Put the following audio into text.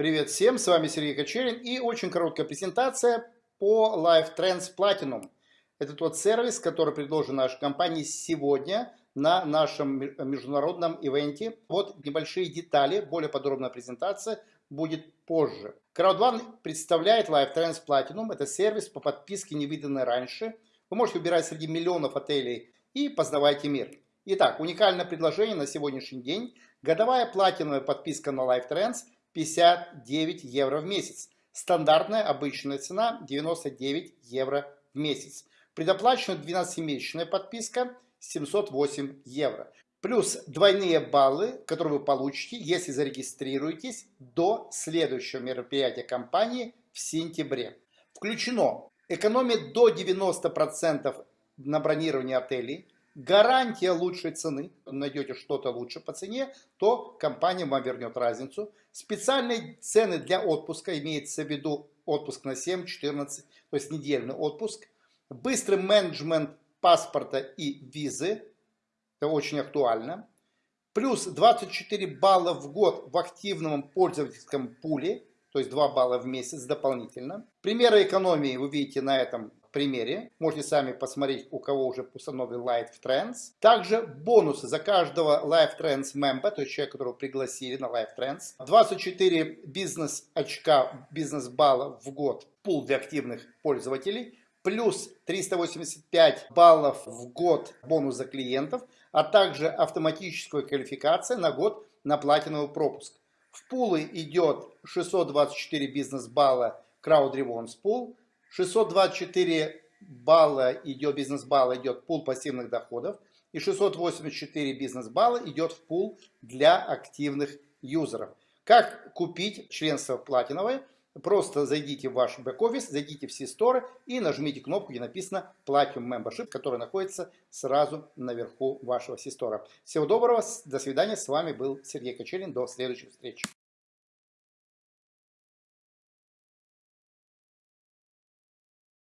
Привет всем, с вами Сергей Кочерин и очень короткая презентация по Live Trends Platinum. Это тот сервис, который предложен нашей компании сегодня на нашем международном ивенте. Вот небольшие детали, более подробная презентация будет позже. CrowdOne представляет Live Trends Platinum. Это сервис по подписке, не виданный раньше. Вы можете выбирать среди миллионов отелей и познавайте мир. Итак, уникальное предложение на сегодняшний день. Годовая платиновая подписка на Live Trends – 59 евро в месяц. Стандартная обычная цена 99 евро в месяц. Предоплаченная 12-месячная подписка 708 евро. Плюс двойные баллы, которые вы получите, если зарегистрируетесь до следующего мероприятия компании в сентябре. Включено экономия до 90% на бронирование отелей, гарантия лучшей цены, найдете что-то лучше по цене, то компания вам вернет разницу. Специальные цены для отпуска, имеется в виду отпуск на 7, 14, то есть недельный отпуск. Быстрый менеджмент паспорта и визы, это очень актуально. Плюс 24 балла в год в активном пользовательском пуле, то есть 2 балла в месяц дополнительно. Примеры экономии вы видите на этом примере. Можете сами посмотреть, у кого уже установлен Live Trends. Также бонусы за каждого Live Trends member, то есть человека, которого пригласили на Live Trends. 24 бизнес-очка, бизнес-балла в год, пул для активных пользователей. Плюс 385 баллов в год бонус за клиентов, а также автоматическая квалификация на год на платиновый пропуск. В пулы идет 624 бизнес-балла Crowd Rewards Pool, 624 балла идет, бизнес-балла идет пул пассивных доходов. И 684 бизнес-балла идет в пул для активных юзеров. Как купить членство платиновое? Просто зайдите в ваш бэк-офис, зайдите в C-Store и нажмите кнопку, где написано Platinum Membership, которая находится сразу наверху вашего C-Store. Всего доброго, до свидания, с вами был Сергей Кочерин, до следующих встреч.